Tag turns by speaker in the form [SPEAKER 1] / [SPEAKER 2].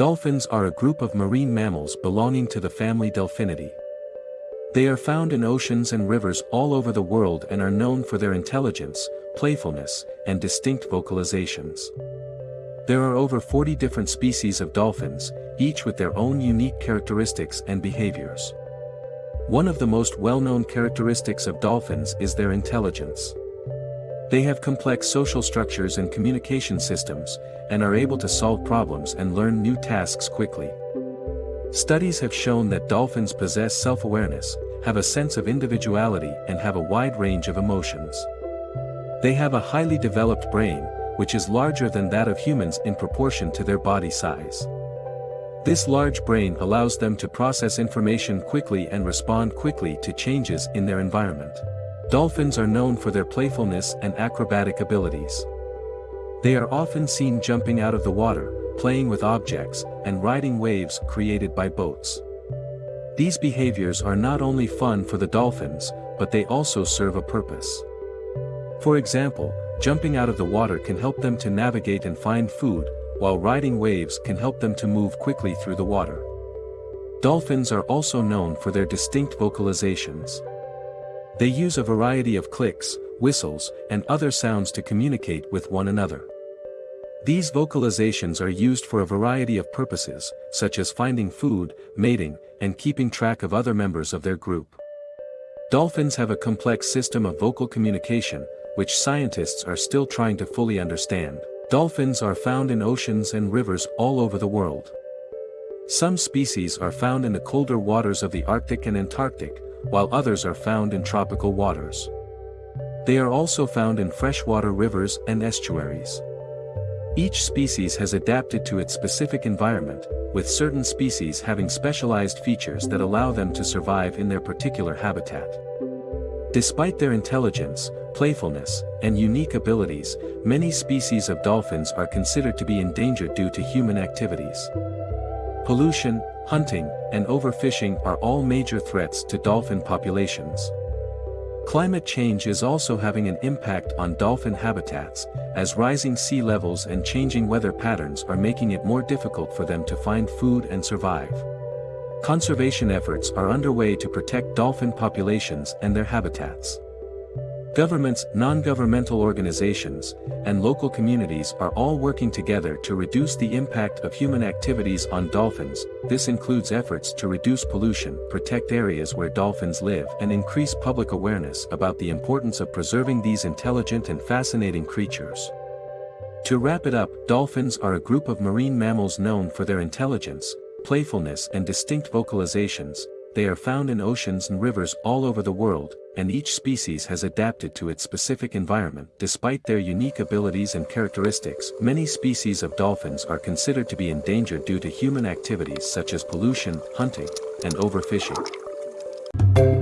[SPEAKER 1] Dolphins are a group of marine mammals belonging to the family Delphinidae. They are found in oceans and rivers all over the world and are known for their intelligence, playfulness, and distinct vocalizations. There are over 40 different species of dolphins, each with their own unique characteristics and behaviors. One of the most well-known characteristics of dolphins is their intelligence. They have complex social structures and communication systems, and are able to solve problems and learn new tasks quickly. Studies have shown that dolphins possess self-awareness, have a sense of individuality and have a wide range of emotions. They have a highly developed brain, which is larger than that of humans in proportion to their body size. This large brain allows them to process information quickly and respond quickly to changes in their environment. Dolphins are known for their playfulness and acrobatic abilities. They are often seen jumping out of the water, playing with objects, and riding waves created by boats. These behaviors are not only fun for the dolphins, but they also serve a purpose. For example, jumping out of the water can help them to navigate and find food, while riding waves can help them to move quickly through the water. Dolphins are also known for their distinct vocalizations. They use a variety of clicks, whistles, and other sounds to communicate with one another. These vocalizations are used for a variety of purposes, such as finding food, mating, and keeping track of other members of their group. Dolphins have a complex system of vocal communication, which scientists are still trying to fully understand. Dolphins are found in oceans and rivers all over the world. Some species are found in the colder waters of the Arctic and Antarctic, while others are found in tropical waters. They are also found in freshwater rivers and estuaries. Each species has adapted to its specific environment, with certain species having specialized features that allow them to survive in their particular habitat. Despite their intelligence, playfulness, and unique abilities, many species of dolphins are considered to be endangered due to human activities. Pollution, hunting, and overfishing are all major threats to dolphin populations. Climate change is also having an impact on dolphin habitats, as rising sea levels and changing weather patterns are making it more difficult for them to find food and survive. Conservation efforts are underway to protect dolphin populations and their habitats. Governments, non-governmental organizations, and local communities are all working together to reduce the impact of human activities on dolphins, this includes efforts to reduce pollution, protect areas where dolphins live and increase public awareness about the importance of preserving these intelligent and fascinating creatures. To wrap it up, dolphins are a group of marine mammals known for their intelligence, playfulness and distinct vocalizations, they are found in oceans and rivers all over the world, and each species has adapted to its specific environment. Despite their unique abilities and characteristics, many species of dolphins are considered to be endangered due to human activities such as pollution, hunting, and overfishing.